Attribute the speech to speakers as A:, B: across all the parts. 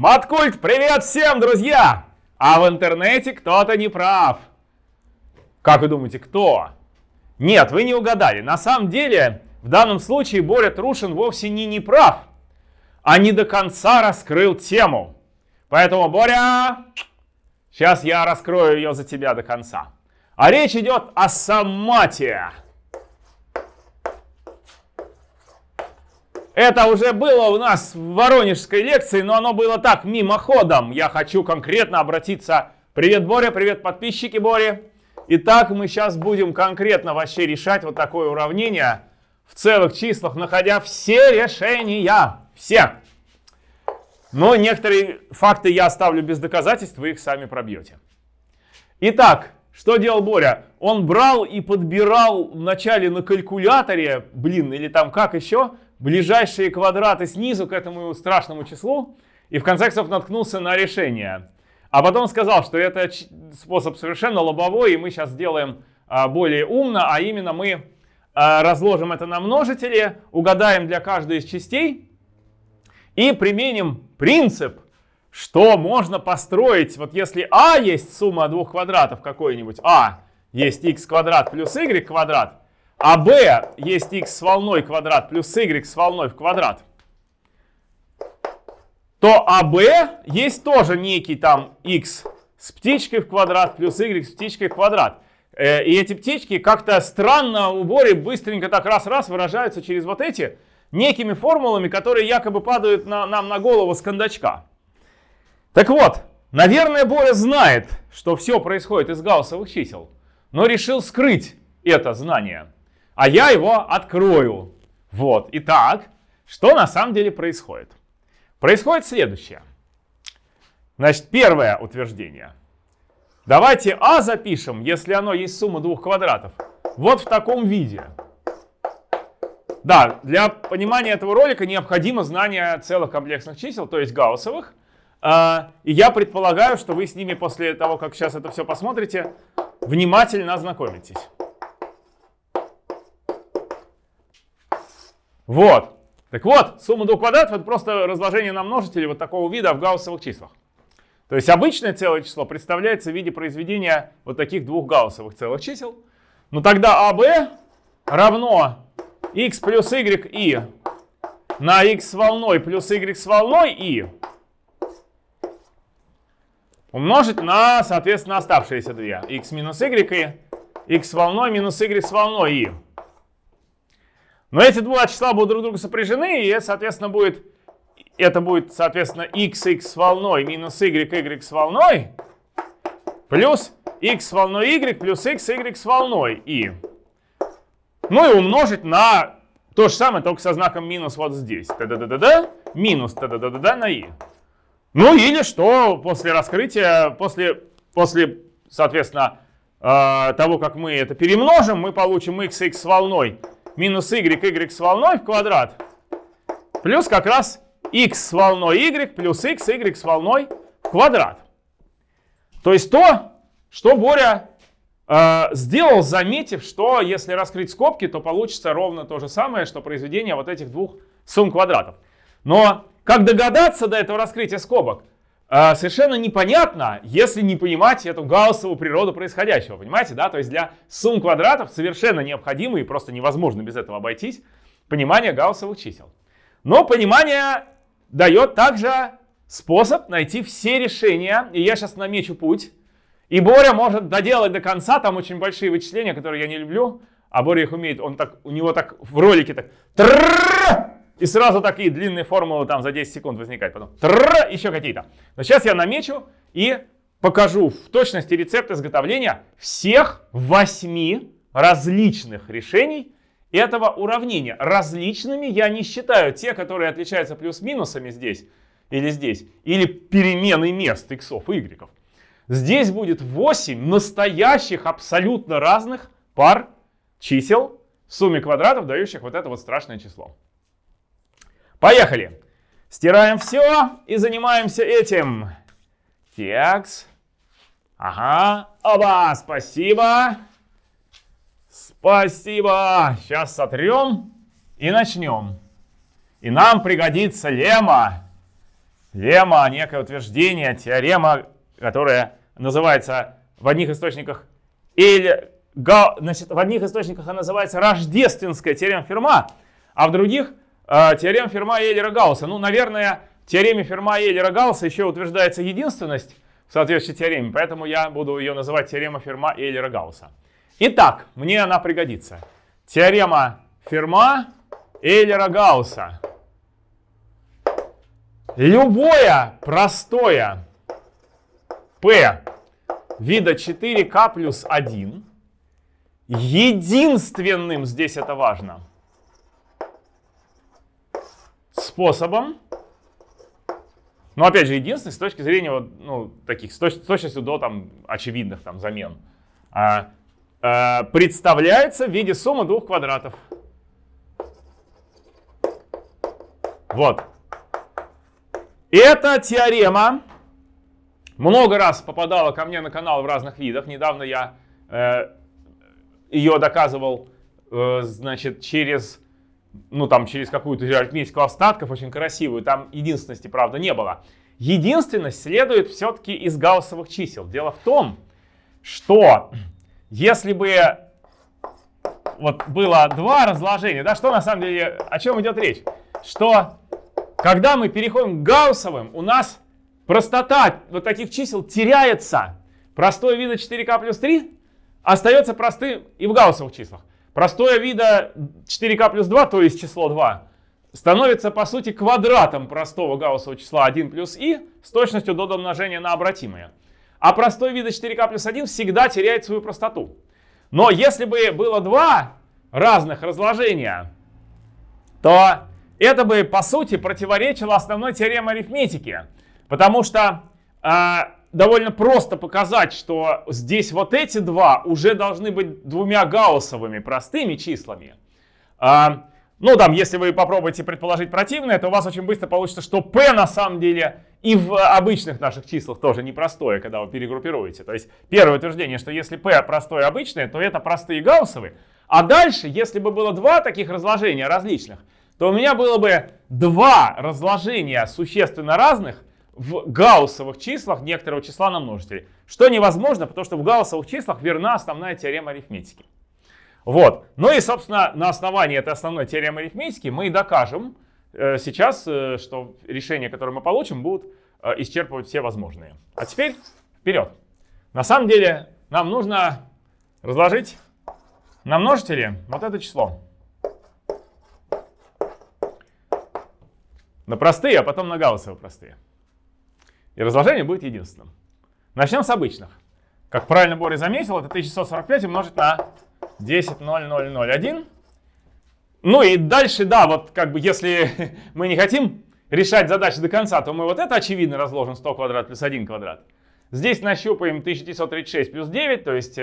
A: Маткульт, привет всем, друзья! А в интернете кто-то не прав. Как вы думаете, кто? Нет, вы не угадали. На самом деле, в данном случае Боря Трушин вовсе не неправ, а не до конца раскрыл тему. Поэтому, Боря, сейчас я раскрою ее за тебя до конца. А речь идет о сомате. Это уже было у нас в воронежской лекции, но оно было так, мимоходом. Я хочу конкретно обратиться. Привет, Боря, привет, подписчики Бори. Итак, мы сейчас будем конкретно вообще решать вот такое уравнение в целых числах, находя все решения. Все. Но некоторые факты я оставлю без доказательств, вы их сами пробьете. Итак, что делал Боря? Он брал и подбирал вначале на калькуляторе, блин, или там как еще, ближайшие квадраты снизу к этому страшному числу, и в конце концов наткнулся на решение. А потом сказал, что это способ совершенно лобовой, и мы сейчас сделаем а, более умно, а именно мы а, разложим это на множители, угадаем для каждой из частей и применим принцип, что можно построить, вот если а есть сумма двух квадратов какой-нибудь, а есть x квадрат плюс y квадрат, а b есть x с волной квадрат плюс y с волной в квадрат, то АБ есть тоже некий там x с птичкой в квадрат плюс y с птичкой в квадрат. Э, и эти птички как-то странно в уборе быстренько так раз-раз выражаются через вот эти некими формулами, которые якобы падают на, нам на голову с кондачка. Так вот, наверное, Боря знает, что все происходит из гауссовых чисел, но решил скрыть это знание. А я его открою. Вот, итак, что на самом деле происходит? Происходит следующее. Значит, первое утверждение. Давайте А запишем, если оно есть сумма двух квадратов, вот в таком виде. Да, для понимания этого ролика необходимо знание целых комплексных чисел, то есть гауссовых. А, и я предполагаю, что вы с ними после того, как сейчас это все посмотрите, внимательно ознакомитесь. Вот. Так вот, сумма двух квадратов это просто разложение на множители вот такого вида в гауссовых числах. То есть обычное целое число представляется в виде произведения вот таких двух гауссовых целых чисел. Но тогда АБ равно x плюс y и на x с волной плюс y с волной и умножить на, соответственно, оставшиеся две. x минус y и x с волной минус y с волной и. Но эти два числа будут друг друга сопряжены, и, соответственно, будет, это будет, соответственно, x, x с волной минус y, y с волной, плюс x с волной y плюс x, y с волной и. Ну и умножить на то же самое, только со знаком минус вот здесь. Та-да-да-да-да, минус та-да-да-да-да на и. Ну или что после раскрытия, после, после соответственно, э, того, как мы это перемножим, мы получим x, x с волной минус y, y с волной в квадрат, плюс как раз x с волной y плюс x, y с волной в квадрат. То есть то, что Боря э, сделал, заметив, что если раскрыть скобки, то получится ровно то же самое, что произведение вот этих двух сумм квадратов. Но как догадаться до этого раскрытия скобок? А, совершенно непонятно, если не понимать эту гауссову природу происходящего. Понимаете, да? То есть для сумм квадратов совершенно необходимо и просто невозможно без этого обойтись понимание гауссовых чисел. Но понимание дает также способ найти все решения. И я сейчас намечу путь. И Боря может доделать до конца, там очень большие вычисления, которые я не люблю. А Боря их умеет, он так, у него так в ролике так и сразу такие длинные формулы там за 10 секунд возникают. Потом трррр, еще какие-то. Но сейчас я намечу и покажу в точности рецепт изготовления всех восьми различных решений этого уравнения. Различными я не считаю те, которые отличаются плюс-минусами здесь или здесь, или перемены мест x и y. Здесь будет 8 настоящих абсолютно разных пар чисел в сумме квадратов, дающих вот это вот страшное число. Поехали. Стираем все и занимаемся этим. Текст. Ага. Оба, спасибо. Спасибо. Сейчас сотрем и начнем. И нам пригодится лема. Теорема, некое утверждение, теорема, которая называется в одних источниках или значит, в одних источниках она называется рождественская теорема Ферма, а в других теорема Ферма и Эйлера Гаусса. Ну, наверное, в теореме Ферма и Эйлера Гаусса еще утверждается единственность в соответствующей теореме, поэтому я буду ее называть теорема Ферма и Эйлера Гаусса. Итак, мне она пригодится. Теорема Ферма Эйлера Гаусса. Любое простое P вида 4k плюс 1 единственным, здесь это важно, способом, но опять же единственный с точки зрения вот, ну, таких, с, точ, с точностью до там, очевидных там, замен, а, а, представляется в виде суммы двух квадратов. Вот. Эта теорема много раз попадала ко мне на канал в разных видах. Недавно я э, ее доказывал, э, значит, через, ну там, через какую-то арифметику остатков, очень красивую. Там единственности, правда, не было. Единственность следует все-таки из гауссовых чисел. Дело в том, что если бы вот было два разложения, да, что на самом деле, о чем идет речь? Что когда мы переходим к гауссовым, у нас простота вот таких чисел теряется. Простое вида 4k плюс 3 остается простым и в гауссовых числах. Простое вида 4k плюс 2, то есть число 2, становится по сути квадратом простого гауссового числа 1 плюс i с точностью до домножения на обратимое. А простой вида 4k плюс 1 всегда теряет свою простоту. Но если бы было два разных разложения, то это бы по сути противоречило основной теореме арифметики. Потому что э, довольно просто показать, что здесь вот эти два уже должны быть двумя гауссовыми простыми числами. А, ну там, если вы попробуете предположить противное, то у вас очень быстро получится, что p на самом деле и в обычных наших числах тоже непростое, когда вы перегруппируете. То есть первое утверждение, что если p простое обычное, то это простые гауссовые. А дальше, если бы было два таких разложения различных, то у меня было бы два разложения существенно разных, в гауссовых числах некоторого числа на множители. Что невозможно, потому что в гауссовых числах верна основная теорема арифметики. Вот. Ну и, собственно, на основании этой основной теоремы арифметики мы и докажем э, сейчас, э, что решения, которые мы получим, будут э, исчерпывать все возможные. А теперь вперед. На самом деле нам нужно разложить на множители вот это число. На простые, а потом на гауссовые простые. И разложение будет единственным. Начнем с обычных. Как правильно Боря заметил, это 1145 умножить на 10,0001. Ну и дальше, да, вот как бы если мы не хотим решать задачи до конца, то мы вот это очевидно разложим 100 квадрат плюс 1 квадрат. Здесь нащупаем 1936 плюс 9, то есть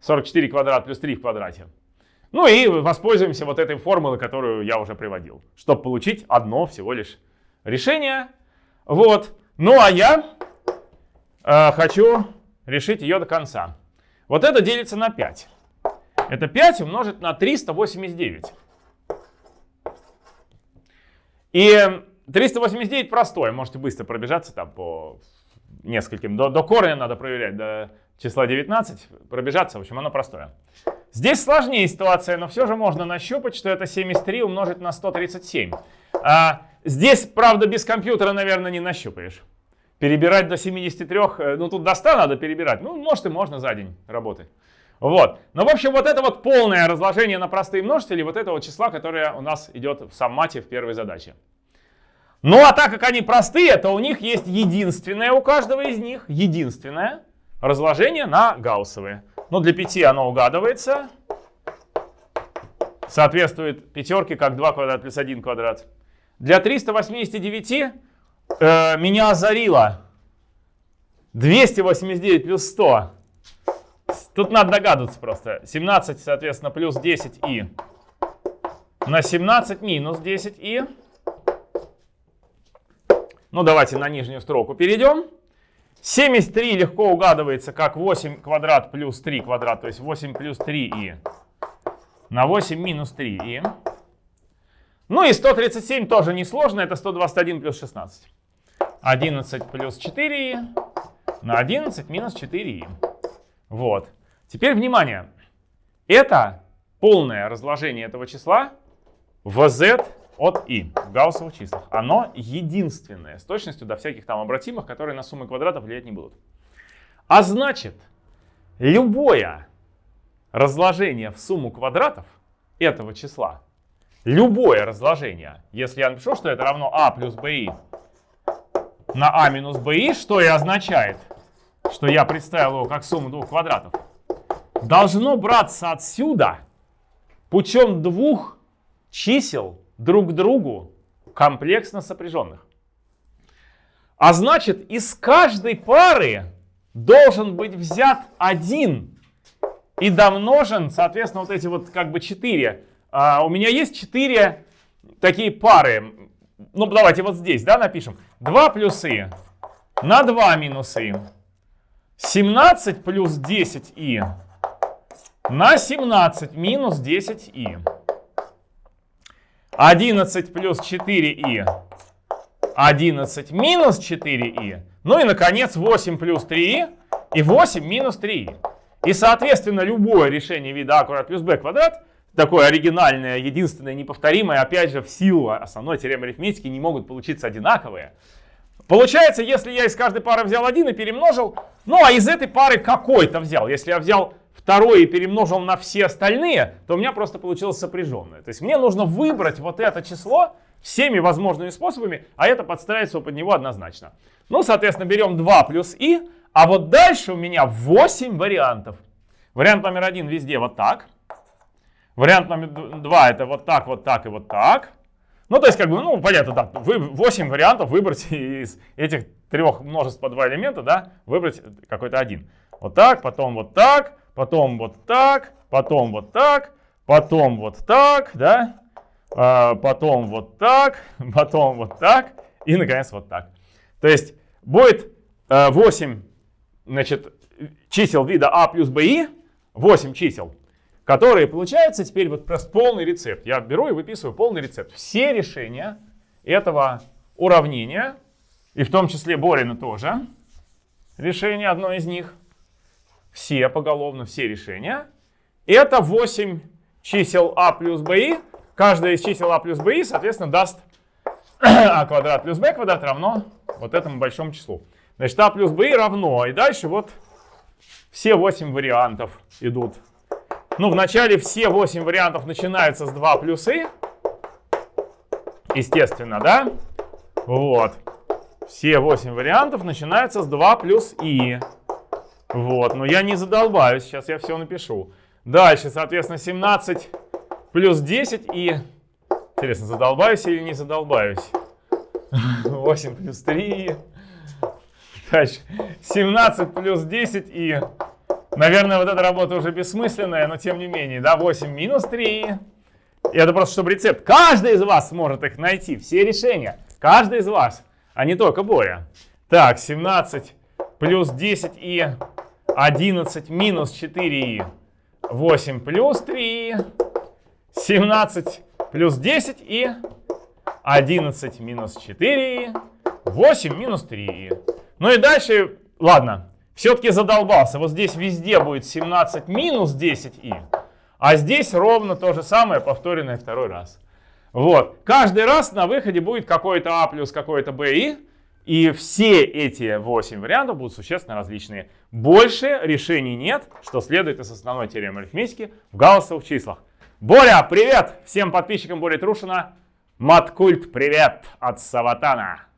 A: 44 квадрат плюс 3 в квадрате. Ну и воспользуемся вот этой формулой, которую я уже приводил, чтобы получить одно всего лишь решение. Вот. Ну а я э, хочу решить ее до конца. Вот это делится на 5. Это 5 умножить на 389. И 389 простое. Можете быстро пробежаться там по нескольким. До, до корня надо проверять, до числа 19. Пробежаться, в общем, оно простое. Здесь сложнее ситуация, но все же можно нащупать, что это 73 умножить на 137. А, Здесь, правда, без компьютера, наверное, не нащупаешь. Перебирать до 73, э, ну тут до 100 надо перебирать. Ну, может и можно за день работать. Вот. Но, в общем, вот это вот полное разложение на простые множители вот этого числа, которое у нас идет в саммате в первой задаче. Ну, а так как они простые, то у них есть единственное у каждого из них, единственное разложение на гауссовые. Но для 5 оно угадывается. Соответствует пятерке как 2 квадрат плюс 1 квадрат. Для 389 э, меня озарило. 289 плюс 100. Тут надо догадываться просто. 17, соответственно, плюс 10и. На 17 минус 10и. Ну, давайте на нижнюю строку перейдем. 73 легко угадывается как 8 квадрат плюс 3 квадрат, то есть 8 плюс 3и на 8 минус 3и. Ну и 137 тоже несложно, это 121 плюс 16. 11 плюс 4i на 11 минус 4i. Вот. Теперь внимание. Это полное разложение этого числа в z от i в гауссовых числах. Оно единственное с точностью до всяких там обратимых, которые на суммы квадратов влиять не будут. А значит, любое разложение в сумму квадратов этого числа, любое разложение, если я напишу, что это равно а плюс bi на а минус bi, что и означает, что я представил его как сумму двух квадратов, должно браться отсюда путем двух чисел друг к другу комплексно сопряженных. А значит, из каждой пары должен быть взят один и домножен, соответственно, вот эти вот как бы четыре. А, у меня есть четыре такие пары. Ну, давайте вот здесь, да, напишем. 2 плюсы на 2 минусы. 17 плюс 10и на 17 минус 10и. 11 плюс 4и. 11 минус 4и. Ну и, наконец, 8 плюс 3и и 8 минус 3и. И, соответственно, любое решение вида а квадрат плюс b квадрат, такое оригинальное, единственное, неповторимое, опять же, в силу основной теоремы арифметики не могут получиться одинаковые. Получается, если я из каждой пары взял один и перемножил, ну а из этой пары какой-то взял. Если я взял второй и перемножил на все остальные, то у меня просто получилось сопряженное. То есть мне нужно выбрать вот это число всеми возможными способами, а это подстраивается под него однозначно. Ну, соответственно, берем 2 плюс и, а вот дальше у меня 8 вариантов. Вариант номер один везде вот так. Вариант номер два это вот так, вот так и вот так. Ну, то есть, как бы, ну, понятно, да, вы 8 вариантов выбрать из этих трех множеств по два элемента, да, выбрать какой-то один. Вот так, потом вот так, потом вот так, потом вот так, потом вот так, да, а, потом вот так, потом вот так и, наконец, вот так. То есть будет 8 э, значит, чисел вида А плюс БИ, 8 чисел, которые получаются теперь вот просто полный рецепт. Я беру и выписываю полный рецепт. Все решения этого уравнения, и в том числе Борина тоже, решение одно из них, все поголовно, все решения, это 8 чисел А плюс БИ. Каждое из чисел А плюс БИ, соответственно, даст А квадрат плюс Б квадрат равно вот этому большому числу. Значит, А плюс БИ равно. И дальше вот все 8 вариантов идут. Ну, вначале все 8 вариантов начинаются с 2 плюс И. Естественно, да? Вот. Все 8 вариантов начинаются с 2 плюс И. Вот, но я не задолбаюсь, сейчас я все напишу. Дальше, соответственно, 17 плюс 10 и... Интересно, задолбаюсь или не задолбаюсь? 8 плюс 3. Дальше. 17 плюс 10 и... Наверное, вот эта работа уже бессмысленная, но тем не менее, да, 8 минус 3. И это просто, чтобы рецепт. Каждый из вас сможет их найти, все решения. Каждый из вас, а не только Боря. Так, 17 плюс 10 и 11 минус 4 8 плюс 3 17 плюс 10 и 11 минус 4 8 минус 3. Ну и дальше, ладно, все-таки задолбался. Вот здесь везде будет 17 минус 10 и, а здесь ровно то же самое, повторенное второй раз. Вот. Каждый раз на выходе будет какой-то А плюс какой-то Б и. И все эти 8 вариантов будут существенно различные. Больше решений нет, что следует из основной теоремы арифметики в гауссовых числах. Боря, привет! Всем подписчикам Боря Трушина. Маткульт, привет от Саватана.